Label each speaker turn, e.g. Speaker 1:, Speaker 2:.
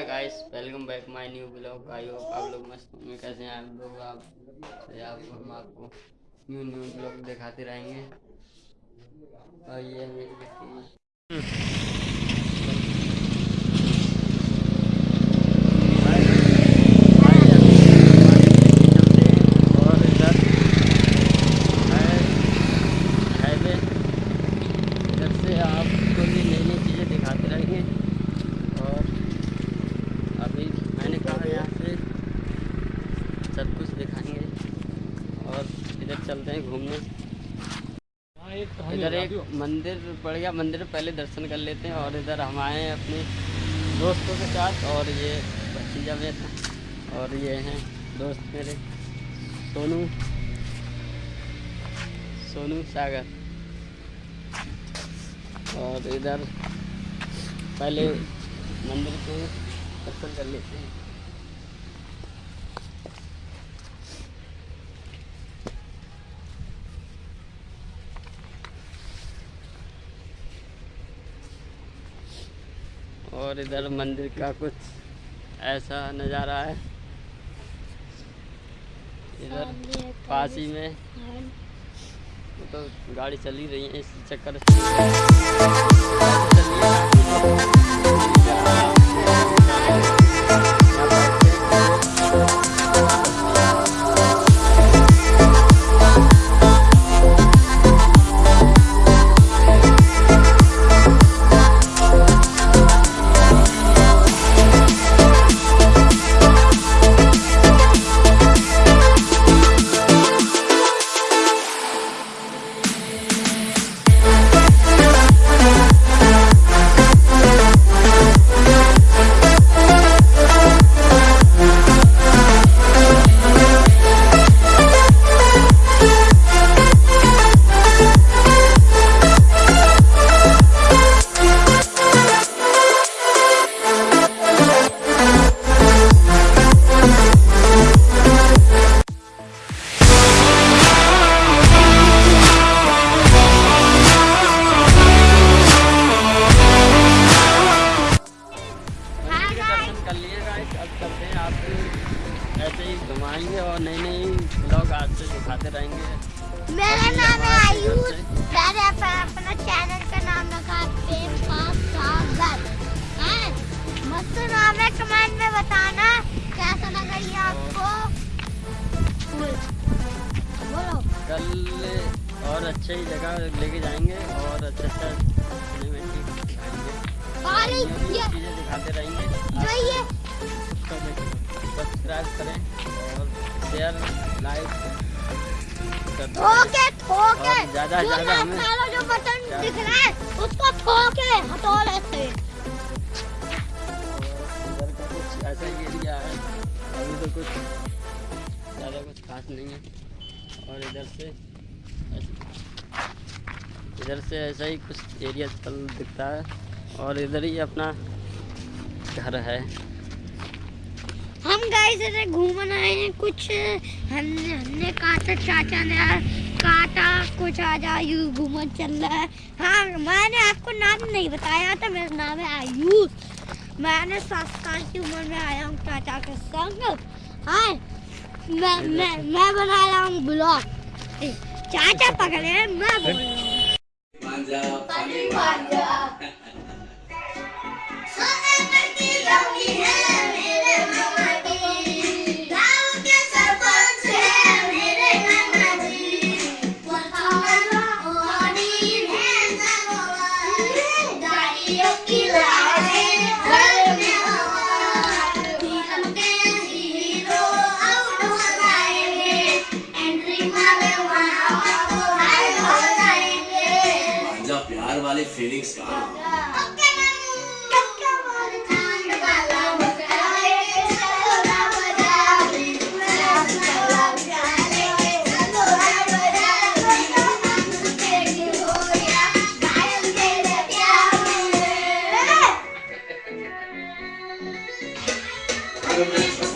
Speaker 1: Hi guys welcome back my new blog I hope आप लोग मस्त होंगे। कैसे हैं आप लोग? आप से आपको हम आपको न्यू न्यू ब्लॉग दिखाते रहेंगे। और ये मेरी और इधर है हाईवे इधर से आपको भी नई नई चीज़ें दिखाते रहेंगे और अभी मैंने कहा यहाँ से सब कुछ दिखाएँगे और इधर चलते हैं घूमने। इधर एक मंदिर पड़ गया मंदिर पहले दर्शन कर लेते हैं और इधर हम आए हैं अपने दोस्तों के साथ और ये भतीजा मेरा और ये हैं दोस्त मेरे सोनू। सोनू सागर। और इधर पहले मंदिर के दर्शन कर लेते हैं। और इधर मंदिर का कुछ ऐसा नज़ारा है। इधर पास ही में तो गाड़ी चली रही है इस चक्कर अब चलते हैं आपको ऐसे ही घुमाएँगे और नई नई ब्लॉग आज से दिखाते रहेंगे।
Speaker 2: मेरा नाम है आयुष। मैंने अपना चैनल का नाम रखा है प्रेम पास सागर। है? मस्त नाम है कमेंट में बताना कैसा लगा ये आपको? बोलो।
Speaker 1: कल और अच्छे ही जगह लेके जाएँगे और अच्छा अच्छा दिखाते रहेंगे।
Speaker 2: जो ये
Speaker 1: सब्सक्राइब करें और शेयर लाइक रहें।
Speaker 2: ठोके
Speaker 1: ज़्यादा ज़्यादा हमें-
Speaker 2: वाला जो बटन दिख रहा है उसको ठोके हटोले से
Speaker 1: और इधर का कुछ ऐसा ही एरिया है। अभी तो कुछ ज़्यादा कुछ खास नहीं है। और इधर से इधर से ऐसा ही कुछ एरिया चल दिखता है। और इधर ही अपना घर है।
Speaker 2: हम गए थे घूमने आए हैं कुछ हमने हमने कहा था चाचा ने कहा था कुछ आ जा यू घूमन चल रहा है। हाँ मैंने आपको नाम नहीं बताया था मेरा नाम है आयुष। मैंने सात साल की उम्र में आया हूँ चाचा के संग। हाँ मैं मैं मैं बना रहा हूँ ब्लॉग। चाचा पकड़े हैं, मैं बोल रहा हूँ।
Speaker 3: वाले फीलिंग्स कहाँ
Speaker 2: Yeah.